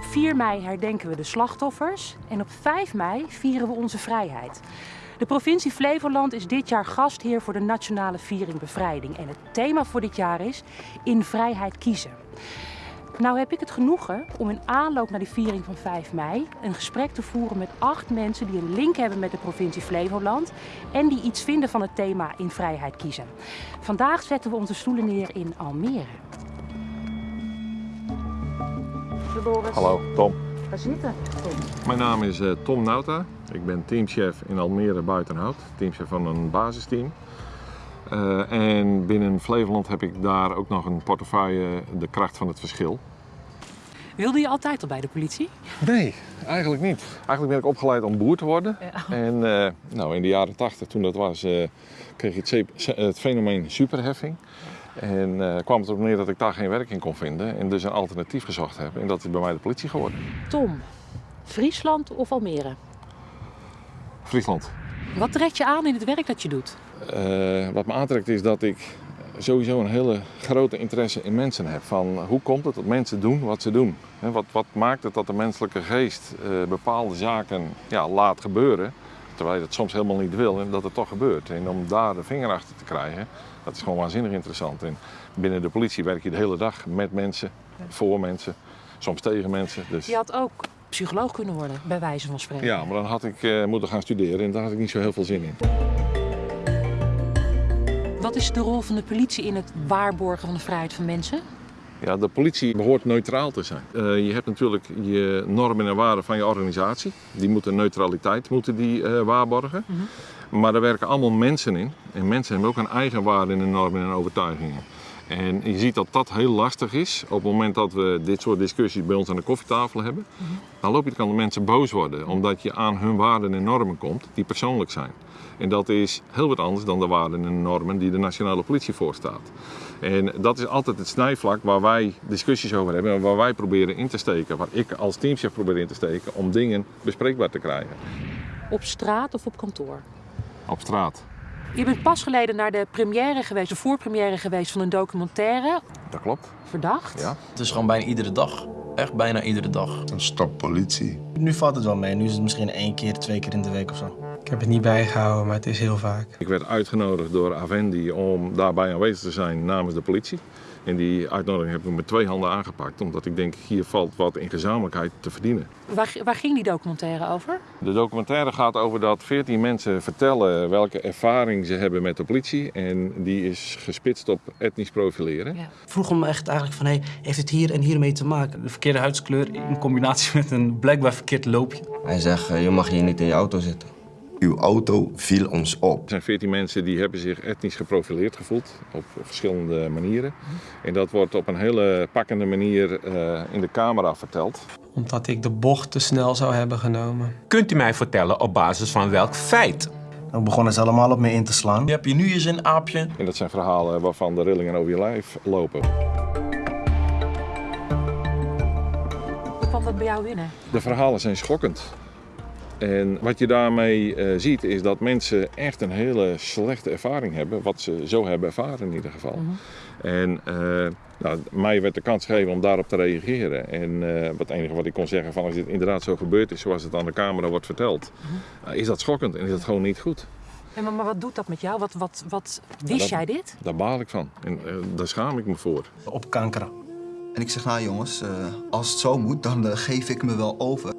Op 4 mei herdenken we de slachtoffers en op 5 mei vieren we onze vrijheid. De provincie Flevoland is dit jaar gastheer voor de Nationale Viering Bevrijding. En het thema voor dit jaar is In Vrijheid Kiezen. Nou heb ik het genoegen om in aanloop naar die viering van 5 mei een gesprek te voeren met acht mensen die een link hebben met de provincie Flevoland en die iets vinden van het thema in vrijheid kiezen. Vandaag zetten we onze stoelen neer in Almere. Hallo, Tom. Waar zitten? Tom? Mijn naam is eh, Tom Nauta. Ik ben teamchef in Almere Buitenhout. Teamchef van een basisteam. Eh, en binnen Flevoland heb ik daar ook nog een portefeuille De Kracht van het Verschil. Wilde je altijd al bij de politie? Nee, eigenlijk niet. Eigenlijk ben ik opgeleid om boer te worden. En eh, nou, in de jaren 80, toen dat was, eh, kreeg ik het fenomeen superheffing. En eh, kwam het erop neer dat ik daar geen werk in kon vinden. En dus een alternatief gezocht heb. En dat is bij mij de politie geworden. Tom, Friesland of Almere? Friesland. Wat trekt je aan in het werk dat je doet? Eh, wat me aantrekt is dat ik sowieso een hele grote interesse in mensen heb. Van hoe komt het dat mensen doen wat ze doen? Wat, wat maakt het dat de menselijke geest eh, bepaalde zaken ja, laat gebeuren, terwijl je dat soms helemaal niet wil en dat het toch gebeurt. En om daar de vinger achter te krijgen, dat is gewoon waanzinnig interessant. En binnen de politie werk je de hele dag met mensen, voor mensen, soms tegen mensen. Dus... Je had ook psycholoog kunnen worden, bij wijze van spreken. Ja, maar dan had ik eh, moeten gaan studeren en daar had ik niet zo heel veel zin in. Wat is de rol van de politie in het waarborgen van de vrijheid van mensen? Ja, de politie behoort neutraal te zijn. Eh, je hebt natuurlijk je normen en waarden van je organisatie. Die moeten neutraliteit moeten die, eh, waarborgen. Maar er werken allemaal mensen in. En mensen hebben ook een eigen waarde in de normen en overtuigingen. En je ziet dat dat heel lastig is op het moment dat we dit soort discussies bij ons aan de koffietafel hebben. Dan loop je de kans dat mensen boos worden omdat je aan hun waarden en normen komt die persoonlijk zijn. En dat is heel wat anders dan de waarden en normen die de nationale politie voorstaat. En dat is altijd het snijvlak waar wij discussies over hebben en waar wij proberen in te steken. Waar ik als teamchef probeer in te steken om dingen bespreekbaar te krijgen. Op straat of op kantoor? Op straat. Je bent pas geleden naar de première geweest, de voorpremière geweest van een documentaire. Dat klopt. Verdacht. Ja. Het is gewoon bijna iedere dag. Echt bijna iedere dag. Stop politie. Nu valt het wel mee. Nu is het misschien één keer, twee keer in de week of zo. Ik heb het niet bijgehouden, maar het is heel vaak. Ik werd uitgenodigd door Avendi om daarbij aanwezig te zijn namens de politie. En die uitnodiging heb ik met twee handen aangepakt, omdat ik denk hier valt wat in gezamenlijkheid te verdienen. Waar, waar ging die documentaire over? De documentaire gaat over dat 14 mensen vertellen welke ervaring ze hebben met de politie. En die is gespitst op etnisch profileren. Ja. vroeg hem echt eigenlijk van, hey, heeft het hier en hiermee te maken? De verkeerde huidskleur in combinatie met een blijkbaar verkeerd loopje. Hij zegt, eh, je mag hier niet in je auto zitten. Uw auto viel ons op. Er zijn 14 mensen die hebben zich etnisch geprofileerd gevoeld op verschillende manieren. En dat wordt op een hele pakkende manier eh, in de camera verteld. Omdat ik de bocht te snel zou hebben genomen. Kunt u mij vertellen op basis van welk feit? Dan begonnen ze allemaal op me in te slaan. Je hebt je nu eens een aapje. En dat zijn verhalen waarvan de rillingen over je lijf lopen. Hoe kwam dat bij jou binnen? De verhalen zijn schokkend. En wat je daarmee eh, ziet is dat mensen echt een hele slechte ervaring hebben, wat ze zo hebben ervaren in ieder geval. En eh, nou, mij werd de kans gegeven om daarop te reageren. En eh, wat enige wat ik kon zeggen van als dit inderdaad zo gebeurd is zoals het aan de camera wordt verteld, eh, is dat schokkend en is dat gewoon niet goed. En maar, maar wat doet dat met jou? Wat, wat, wat wist dat- jij dit? Daar baal ik van en daar schaam ik me voor. Op kanker. En ik zeg, nou jongens, eh, als het zo moet, dan geef ik me wel over.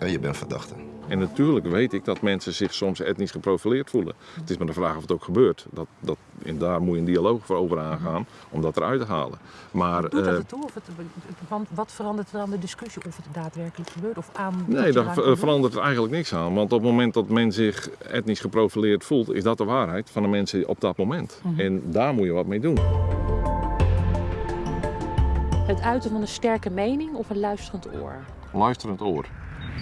Ja, je bent verdachte. En natuurlijk weet ik dat mensen zich soms etnisch geprofileerd voelen. Het is maar de vraag of het ook gebeurt. Dat, dat, en daar moet je een dialoog voor over aangaan om dat eruit te halen. Maar, Doet dat eh, ertoe? Of het, want wat verandert er aan de discussie? Of het daadwerkelijk gebeurt? Of aan Nee, daar verandert er eigenlijk niks aan. Want op het moment dat men zich etnisch geprofileerd voelt, is dat de waarheid van de mensen op dat moment. Mhm. En daar moet je wat mee doen. Het uiten van een sterke mening of een luisterend oor? Luisterend oor.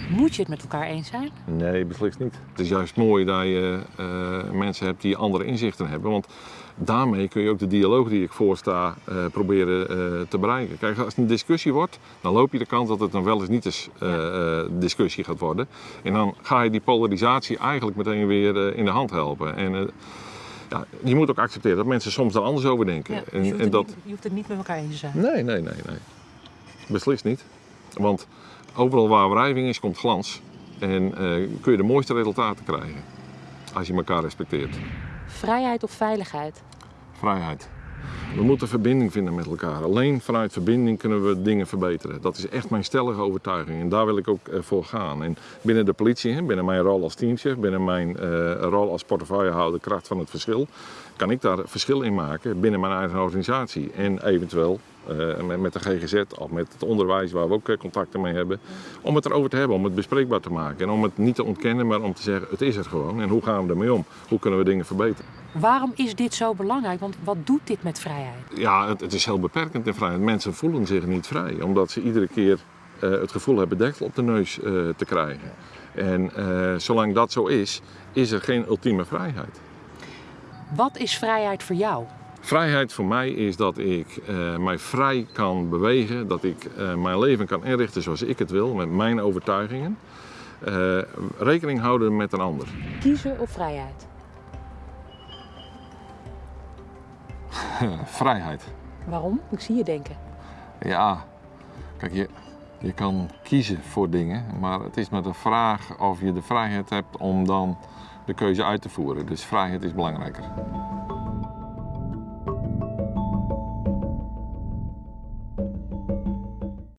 Moet je het met elkaar eens zijn? Nee, beslist niet. Het is juist mooi dat je eh, mensen hebt die andere inzichten hebben. Want daarmee kun je ook de dialoog die ik voorsta eh, proberen eh, te bereiken. Kijk, als het een discussie wordt, dan loop je de kans dat het dan wel eens niet eens discussie gaat worden. En dan ga je die polarisatie eigenlijk meteen weer in de hand helpen. En, ja, je moet ook accepteren dat mensen soms er anders over denken. Ja, dus je, hoeft en het dat... niet, je hoeft het niet met elkaar eens te zijn. Nee, nee, nee, nee. Beslist niet. Want overal waar wrijving is, komt glans. En eh, kun je de mooiste resultaten krijgen. Als je elkaar respecteert. Vrijheid of veiligheid? Vrijheid. We moeten verbinding vinden met elkaar. Alleen vanuit verbinding kunnen we dingen verbeteren. Dat is echt mijn stellige overtuiging en daar wil ik ook eh, voor gaan. En binnen de politie, binnen mijn rol als teamchef, binnen mijn eh, rol als portefeuillehouder kracht van het verschil, kan ik daar verschil in maken binnen mijn eigen organisatie. En eventueel eh, met, de GGZ of met het onderwijs waar we ook contacten mee hebben. Om het erover te hebben, om het bespreekbaar te maken. En om het niet te ontkennen, maar om te zeggen het is er gewoon. En hoe gaan we ermee om? Hoe kunnen we dingen verbeteren? Waarom is dit zo belangrijk? Want wat doet dit met vrijheid? Ja, het, het is heel beperkend in vrijheid. Mensen voelen zich niet vrij, omdat ze iedere keer eh, het gevoel hebben deksel op de neus eh, te krijgen. En eh, zolang dat zo is, is er geen ultieme vrijheid. Wat is vrijheid voor jou? Vrijheid voor mij is dat ik mij vrij kan bewegen, dat ik mijn leven kan inrichten zoals ik het wil, met mijn overtuigingen. Rekening houden met een ander. Kiezen of vrijheid? Vrijheid. Waarom? Ik zie je denken. Ja, kijk, je, je kan kiezen voor dingen, maar het is maar de vraag of je de vrijheid hebt om dan de keuze uit te voeren. Dus vrijheid is belangrijker.